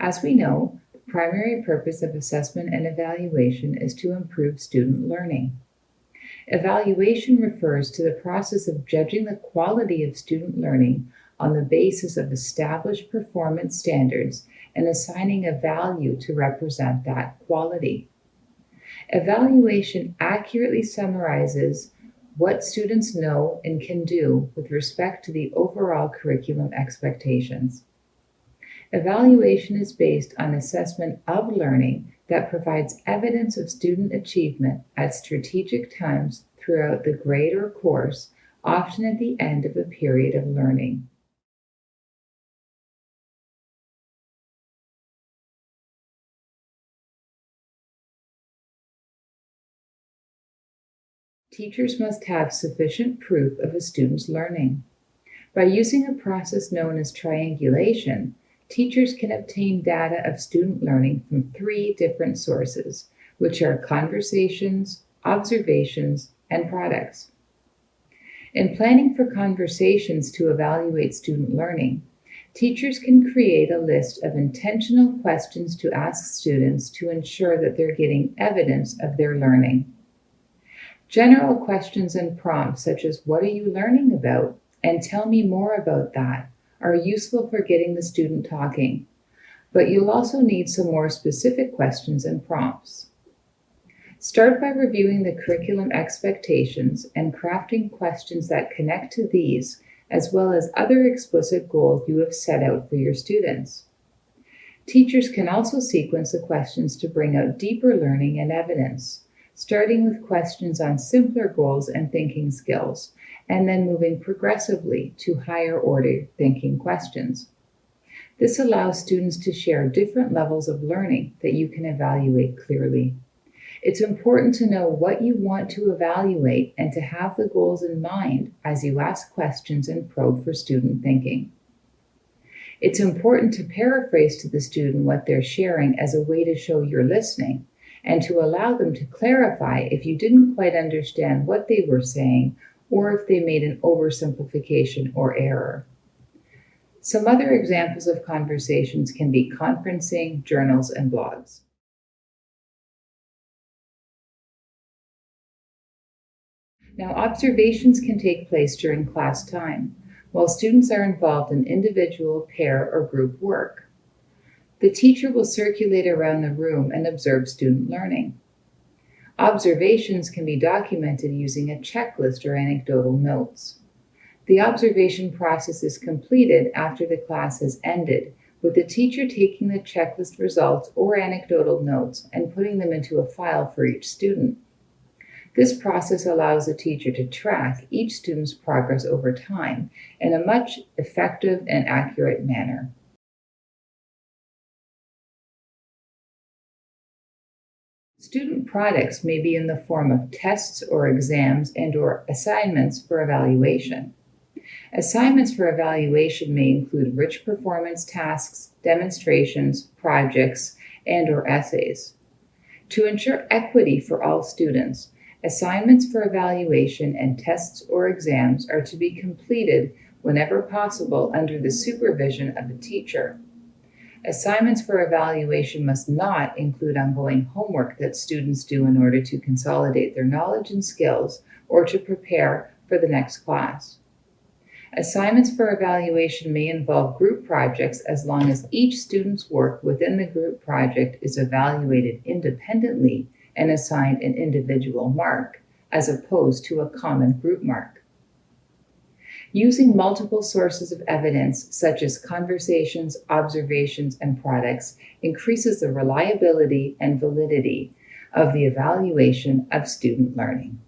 As we know, the primary purpose of assessment and evaluation is to improve student learning. Evaluation refers to the process of judging the quality of student learning on the basis of established performance standards and assigning a value to represent that quality. Evaluation accurately summarizes what students know and can do with respect to the overall curriculum expectations. Evaluation is based on assessment of learning that provides evidence of student achievement at strategic times throughout the grade or course, often at the end of a period of learning. Teachers must have sufficient proof of a student's learning. By using a process known as triangulation, teachers can obtain data of student learning from three different sources, which are conversations, observations, and products. In planning for conversations to evaluate student learning, teachers can create a list of intentional questions to ask students to ensure that they're getting evidence of their learning. General questions and prompts such as what are you learning about and tell me more about that are useful for getting the student talking, but you'll also need some more specific questions and prompts. Start by reviewing the curriculum expectations and crafting questions that connect to these, as well as other explicit goals you have set out for your students. Teachers can also sequence the questions to bring out deeper learning and evidence, starting with questions on simpler goals and thinking skills, and then moving progressively to higher order thinking questions. This allows students to share different levels of learning that you can evaluate clearly. It's important to know what you want to evaluate and to have the goals in mind as you ask questions and probe for student thinking. It's important to paraphrase to the student what they're sharing as a way to show you're listening and to allow them to clarify if you didn't quite understand what they were saying or if they made an oversimplification or error. Some other examples of conversations can be conferencing, journals, and blogs. Now, observations can take place during class time, while students are involved in individual, pair, or group work. The teacher will circulate around the room and observe student learning. Observations can be documented using a checklist or anecdotal notes. The observation process is completed after the class has ended, with the teacher taking the checklist results or anecdotal notes and putting them into a file for each student. This process allows the teacher to track each student's progress over time in a much effective and accurate manner. Student products may be in the form of tests or exams and or assignments for evaluation. Assignments for evaluation may include rich performance tasks, demonstrations, projects, and or essays. To ensure equity for all students, Assignments for evaluation and tests or exams are to be completed whenever possible under the supervision of a teacher. Assignments for evaluation must not include ongoing homework that students do in order to consolidate their knowledge and skills or to prepare for the next class. Assignments for evaluation may involve group projects as long as each student's work within the group project is evaluated independently and assigned an individual mark, as opposed to a common group mark. Using multiple sources of evidence, such as conversations, observations, and products, increases the reliability and validity of the evaluation of student learning.